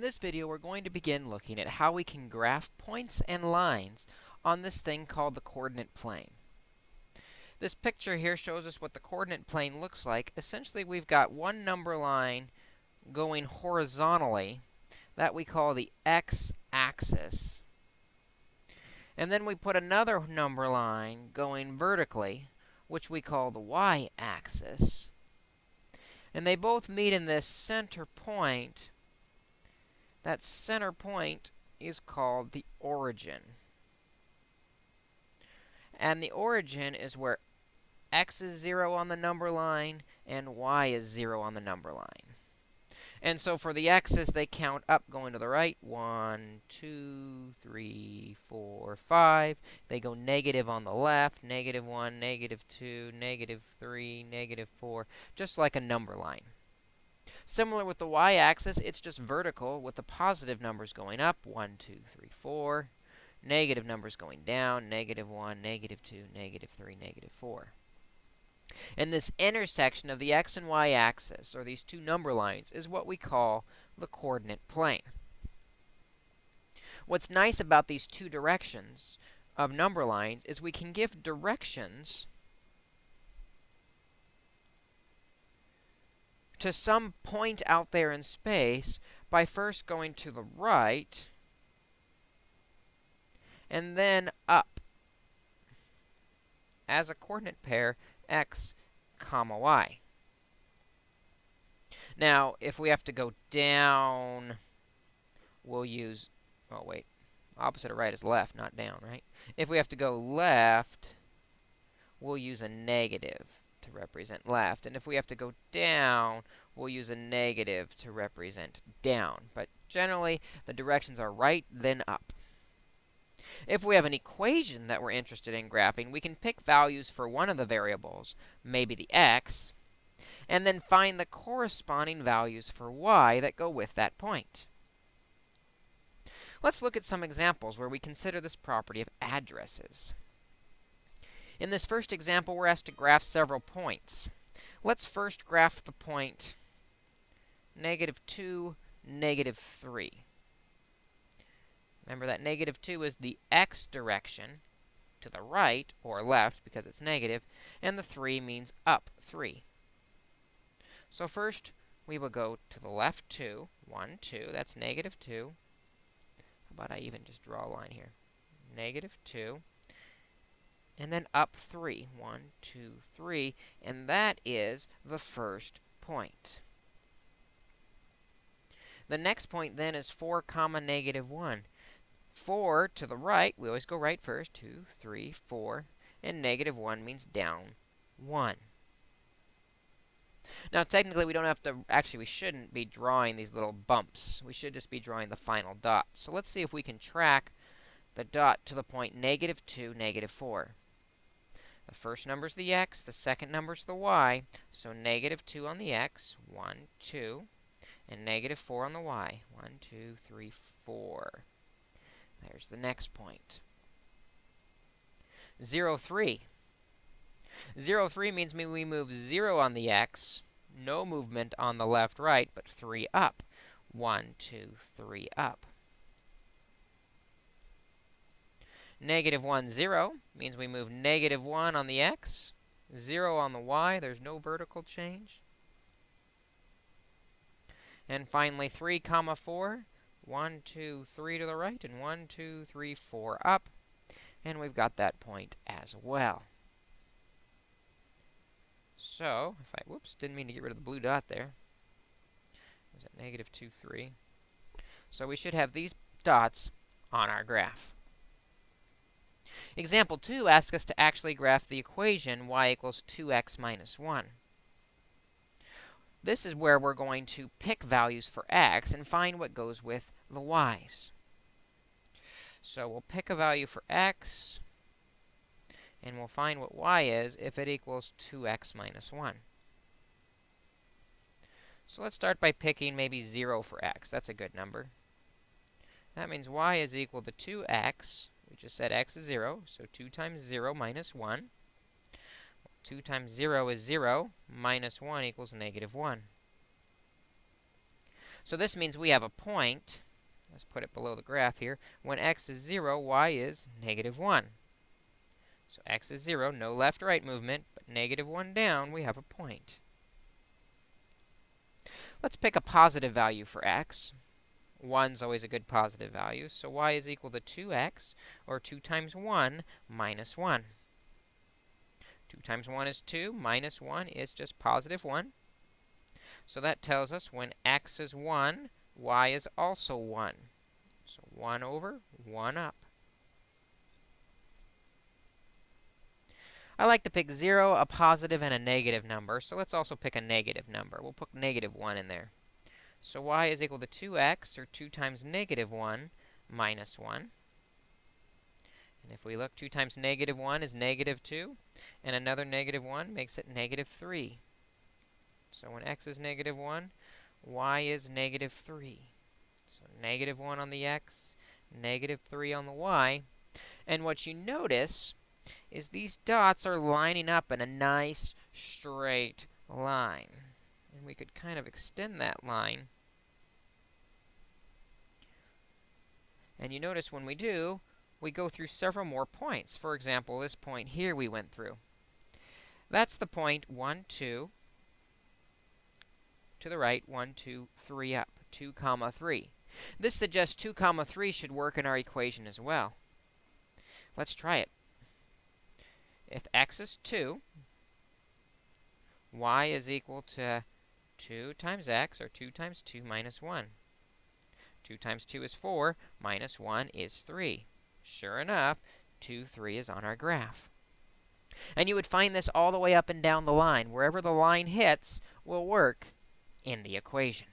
In this video, we're going to begin looking at how we can graph points and lines on this thing called the coordinate plane. This picture here shows us what the coordinate plane looks like. Essentially, we've got one number line going horizontally that we call the x-axis. And then we put another number line going vertically, which we call the y-axis. And they both meet in this center point that center point is called the origin. And the origin is where x is 0 on the number line and y is 0 on the number line. And so for the x's, they count up going to the right. 1, 2, 3, 4, 5. They go negative on the left. Negative 1, negative 2, negative 3, negative 4. Just like a number line. Similar with the y-axis, it's just vertical with the positive numbers going up, 1, 2, 3, 4. Negative numbers going down, negative 1, negative 2, negative 3, negative 4. And this intersection of the x and y axis, or these two number lines, is what we call the coordinate plane. What's nice about these two directions of number lines is we can give directions to some point out there in space by first going to the right and then up as a coordinate pair x comma y. Now, if we have to go down, we'll use, oh, wait, opposite of right is left, not down, right? If we have to go left, we'll use a negative to represent left. And if we have to go down, we'll use a negative to represent down. But generally, the directions are right, then up. If we have an equation that we're interested in graphing, we can pick values for one of the variables, maybe the x, and then find the corresponding values for y that go with that point. Let's look at some examples where we consider this property of addresses. In this first example, we're asked to graph several points. Let's first graph the point negative 2, negative 3. Remember that negative 2 is the x direction to the right, or left, because it's negative, and the 3 means up 3. So first, we will go to the left 2, 1, 2, that's negative 2. How about I even just draw a line here? Negative 2 and then up 3. 1, 2, 3, and that is the first point. The next point then is 4 comma negative 1. 4 to the right, we always go right first, 2, 3, 4, and negative 1 means down 1. Now, technically, we don't have to, actually, we shouldn't be drawing these little bumps. We should just be drawing the final dot. So let's see if we can track the dot to the point negative 2, negative 4. The first number is the x, the second number is the y, so negative 2 on the x, 1, 2, and negative 4 on the y, 1, 2, 3, 4. There's the next point. 0, 3. 0, 3 means we move 0 on the x, no movement on the left, right, but 3 up. 1, 2, 3 up. Negative 1, 0 means we move negative 1 on the x, 0 on the y. There's no vertical change. And finally, 3 comma 4, 1, 2, 3 to the right, and 1, 2, 3, 4 up. And we've got that point as well. So, if I, whoops, didn't mean to get rid of the blue dot there. Was at negative 2, 3. So we should have these dots on our graph. Example 2 asks us to actually graph the equation y equals 2x minus 1. This is where we're going to pick values for x and find what goes with the y's. So we'll pick a value for x, and we'll find what y is if it equals 2x minus 1. So let's start by picking maybe 0 for x. That's a good number. That means y is equal to 2x we just said x is 0, so 2 times 0 minus 1. 2 times 0 is 0, minus 1 equals negative 1. So this means we have a point. Let's put it below the graph here. When x is 0, y is negative 1. So x is 0, no left-right movement, but negative 1 down, we have a point. Let's pick a positive value for x. 1 is always a good positive value, so y is equal to 2x, or 2 times 1 minus 1. 2 times 1 is 2, minus 1 is just positive 1. So that tells us when x is 1, y is also 1. So 1 over, 1 up. I like to pick 0, a positive, and a negative number, so let's also pick a negative number. We'll put negative 1 in there. So y is equal to 2x, or 2 times negative 1, minus 1. And if we look, 2 times negative 1 is negative 2, and another negative 1 makes it negative 3. So when x is negative 1, y is negative 3. So negative 1 on the x, negative 3 on the y. And what you notice is these dots are lining up in a nice straight line. And we could kind of extend that line. And you notice when we do, we go through several more points. For example, this point here we went through. That's the point 1, 2, to the right, 1, 2, 3 up, 2 comma 3. This suggests 2 comma 3 should work in our equation as well. Let's try it. If x is 2, y is equal to 2 times x, or 2 times 2 minus 1. 2 times 2 is 4, minus 1 is 3. Sure enough, 2, 3 is on our graph. And you would find this all the way up and down the line. Wherever the line hits will work in the equation.